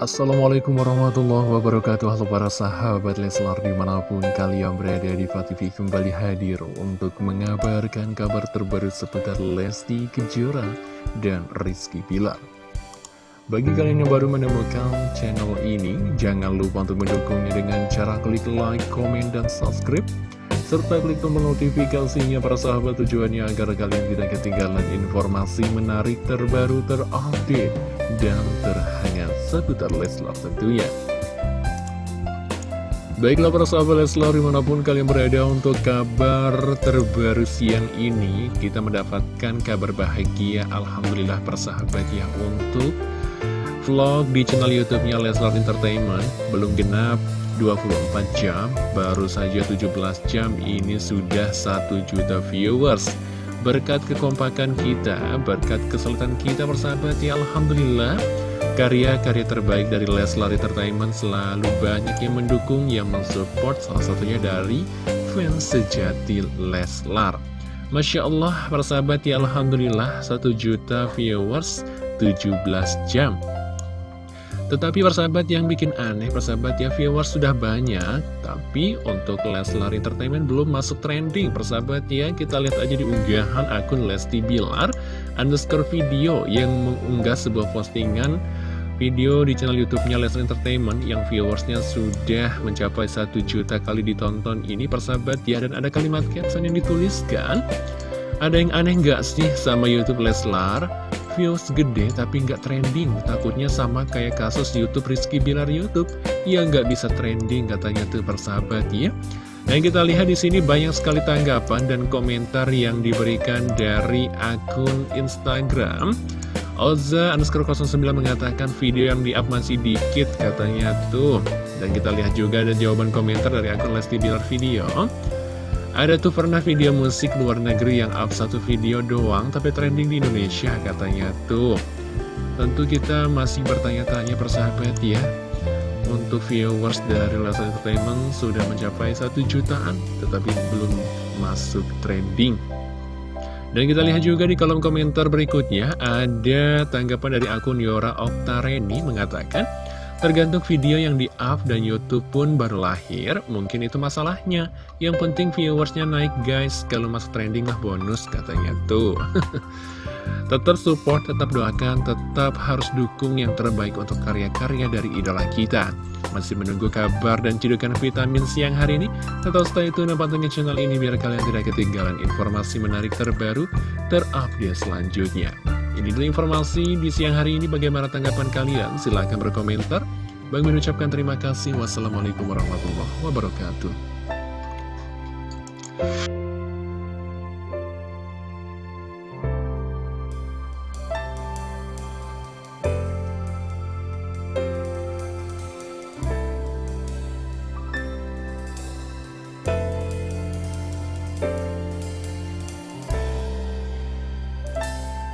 Assalamualaikum warahmatullahi wabarakatuh. Halo para sahabat Leslar di mana pun kalian berada di TV kembali hadir untuk mengabarkan kabar terbaru seputar Lesti Kejora dan Rizky Pilar Bagi kalian yang baru menemukan channel ini jangan lupa untuk mendukungnya dengan cara klik like, komen, dan subscribe serta klik tombol notifikasinya para sahabat tujuannya agar kalian tidak ketinggalan informasi menarik terbaru terupdate dan terhangat seputar Leslar tentunya. Baiklah para sahabat Leslar di mana pun kalian berada untuk kabar terbaru siang ini Kita mendapatkan kabar bahagia Alhamdulillah persahabat ya untuk vlog di channel youtube-nya Leslar Entertainment Belum genap 24 jam, baru saja 17 jam ini sudah 1 juta viewers. Berkat kekompakan kita, berkat kesulitan kita bersahabat ya Alhamdulillah Karya-karya terbaik dari Leslar Entertainment selalu banyak yang mendukung, yang mensupport salah satunya dari fans sejati Leslar Masya Allah, persahabat ya Alhamdulillah 1 juta viewers 17 jam tetapi persahabat yang bikin aneh, persahabat ya viewers sudah banyak, tapi untuk Leslar Entertainment belum masuk trending, persahabat ya. Kita lihat aja di unggahan akun Lesti Bilar underscore video yang mengunggah sebuah postingan video di channel YouTube-nya Leslar Entertainment yang viewersnya sudah mencapai 1 juta kali ditonton. Ini, persahabat ya. Dan ada kalimat caption yang dituliskan, ada yang aneh nggak sih sama YouTube Leslar? views gede tapi nggak trending. Takutnya sama kayak kasus Youtube Rizky Bilar Youtube. Yang nggak bisa trending katanya tuh persahabat ya. Nah kita lihat di sini banyak sekali tanggapan dan komentar yang diberikan dari akun Instagram Oza underscore 09 mengatakan video yang di-up masih dikit katanya tuh Dan kita lihat juga ada jawaban komentar dari akun Lesti Bilar Video ada tuh pernah video musik luar negeri yang up satu video doang tapi trending di Indonesia katanya tuh. Tentu kita masih bertanya-tanya persahabat ya. Untuk viewers dari Leslie Entertainment sudah mencapai satu jutaan tetapi belum masuk trending. Dan kita lihat juga di kolom komentar berikutnya ada tanggapan dari akun Yora Oktareni mengatakan Tergantung video yang di-up dan Youtube pun baru lahir, mungkin itu masalahnya. Yang penting viewersnya naik guys, kalau masuk trending lah bonus katanya tuh. tetap support, tetap doakan, tetap harus dukung yang terbaik untuk karya-karya dari idola kita. Masih menunggu kabar dan cedukan vitamin siang hari ini? Tetap stay tune dan pantengin channel ini biar kalian tidak ketinggalan informasi menarik terbaru, terupdate selanjutnya. Ini dulu informasi di siang hari ini bagaimana tanggapan kalian? Silahkan berkomentar. Bang mengucapkan terima kasih. Wassalamualaikum warahmatullahi wabarakatuh.